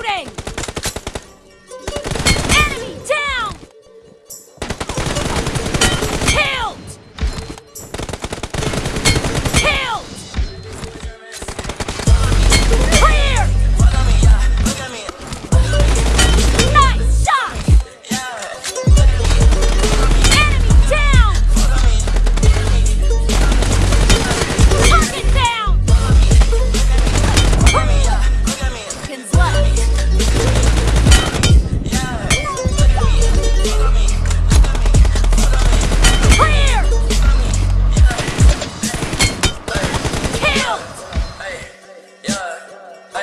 Reloading!